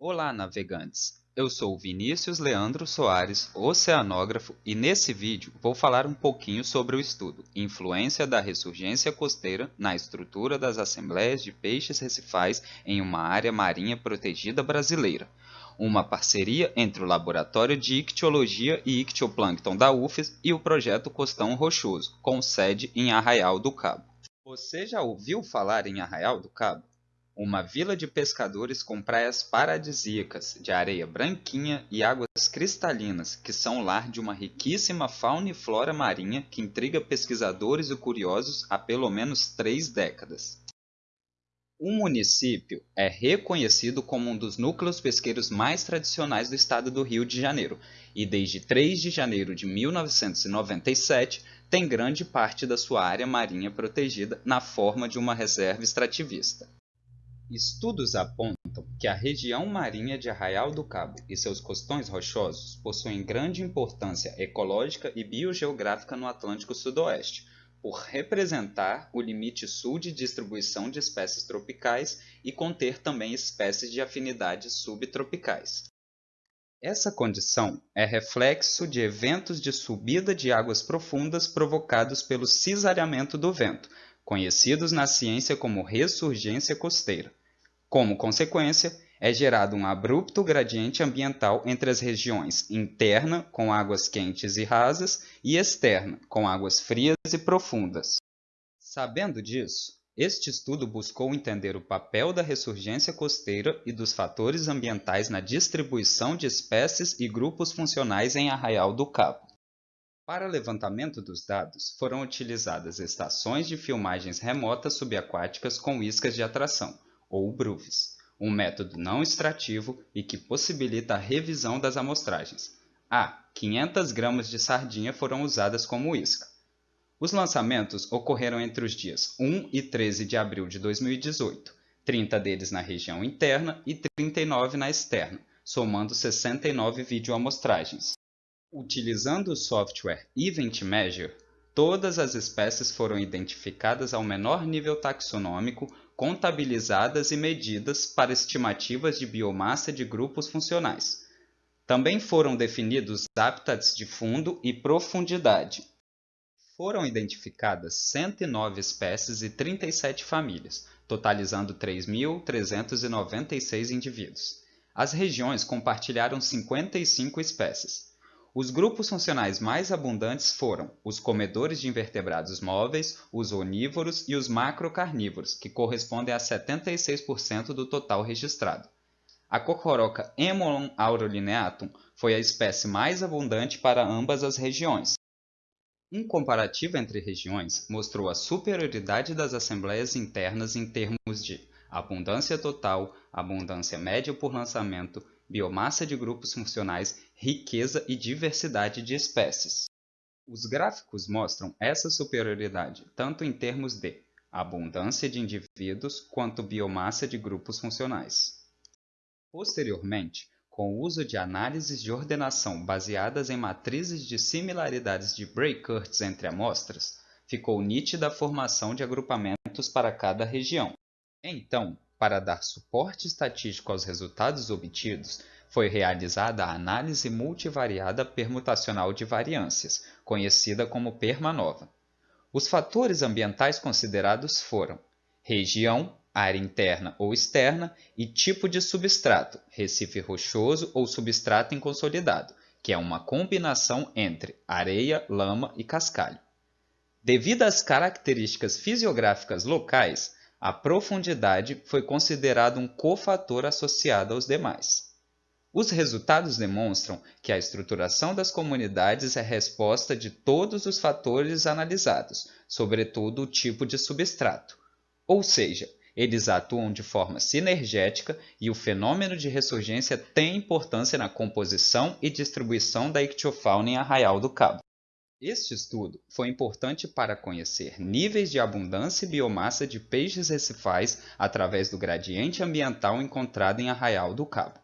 Olá, navegantes! Eu sou Vinícius Leandro Soares, oceanógrafo, e nesse vídeo vou falar um pouquinho sobre o estudo Influência da ressurgência costeira na estrutura das assembleias de peixes recifais em uma área marinha protegida brasileira, uma parceria entre o Laboratório de Ictiologia e Ictioplâncton da UFES e o Projeto Costão Rochoso, com sede em Arraial do Cabo. Você já ouviu falar em Arraial do Cabo? Uma vila de pescadores com praias paradisíacas, de areia branquinha e águas cristalinas, que são lar de uma riquíssima fauna e flora marinha que intriga pesquisadores e curiosos há pelo menos três décadas. O município é reconhecido como um dos núcleos pesqueiros mais tradicionais do estado do Rio de Janeiro e desde 3 de janeiro de 1997 tem grande parte da sua área marinha protegida na forma de uma reserva extrativista. Estudos apontam que a região marinha de Arraial do Cabo e seus costões rochosos possuem grande importância ecológica e biogeográfica no Atlântico Sudoeste, por representar o limite sul de distribuição de espécies tropicais e conter também espécies de afinidades subtropicais. Essa condição é reflexo de eventos de subida de águas profundas provocados pelo cisalhamento do vento, conhecidos na ciência como ressurgência costeira. Como consequência, é gerado um abrupto gradiente ambiental entre as regiões interna, com águas quentes e rasas, e externa, com águas frias e profundas. Sabendo disso, este estudo buscou entender o papel da ressurgência costeira e dos fatores ambientais na distribuição de espécies e grupos funcionais em Arraial do Cabo. Para levantamento dos dados, foram utilizadas estações de filmagens remotas subaquáticas com iscas de atração, ou BRUFs, um método não extrativo e que possibilita a revisão das amostragens. Ah, 500 gramas de sardinha foram usadas como isca. Os lançamentos ocorreram entre os dias 1 e 13 de abril de 2018, 30 deles na região interna e 39 na externa, somando 69 videoamostragens. Utilizando o software Event Measure, todas as espécies foram identificadas ao menor nível taxonômico contabilizadas e medidas para estimativas de biomassa de grupos funcionais. Também foram definidos hábitats de fundo e profundidade. Foram identificadas 109 espécies e 37 famílias, totalizando 3.396 indivíduos. As regiões compartilharam 55 espécies. Os grupos funcionais mais abundantes foram os comedores de invertebrados móveis, os onívoros e os macrocarnívoros, que correspondem a 76% do total registrado. A cocoroca Emolon aurolineatum foi a espécie mais abundante para ambas as regiões. Um comparativo entre regiões mostrou a superioridade das assembleias internas em termos de abundância total, abundância média por lançamento, biomassa de grupos funcionais, riqueza e diversidade de espécies. Os gráficos mostram essa superioridade tanto em termos de abundância de indivíduos quanto biomassa de grupos funcionais. Posteriormente, com o uso de análises de ordenação baseadas em matrizes de similaridades de Bray-Curtis entre amostras, ficou nítida a formação de agrupamentos para cada região. Então, para dar suporte estatístico aos resultados obtidos, foi realizada a análise multivariada permutacional de variâncias, conhecida como PERMANOVA. Os fatores ambientais considerados foram região, área interna ou externa e tipo de substrato, recife rochoso ou substrato inconsolidado, que é uma combinação entre areia, lama e cascalho. Devido às características fisiográficas locais, a profundidade foi considerado um cofator associado aos demais. Os resultados demonstram que a estruturação das comunidades é resposta de todos os fatores analisados, sobretudo o tipo de substrato. Ou seja, eles atuam de forma sinergética e o fenômeno de ressurgência tem importância na composição e distribuição da ictiofauna em Arraial do Cabo. Este estudo foi importante para conhecer níveis de abundância e biomassa de peixes recifais através do gradiente ambiental encontrado em Arraial do Cabo.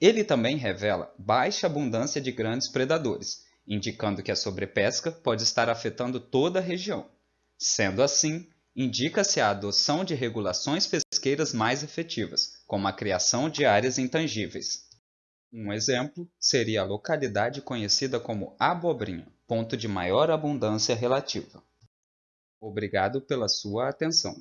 Ele também revela baixa abundância de grandes predadores, indicando que a sobrepesca pode estar afetando toda a região. Sendo assim, indica-se a adoção de regulações pesqueiras mais efetivas, como a criação de áreas intangíveis. Um exemplo seria a localidade conhecida como Abobrinha, ponto de maior abundância relativa. Obrigado pela sua atenção.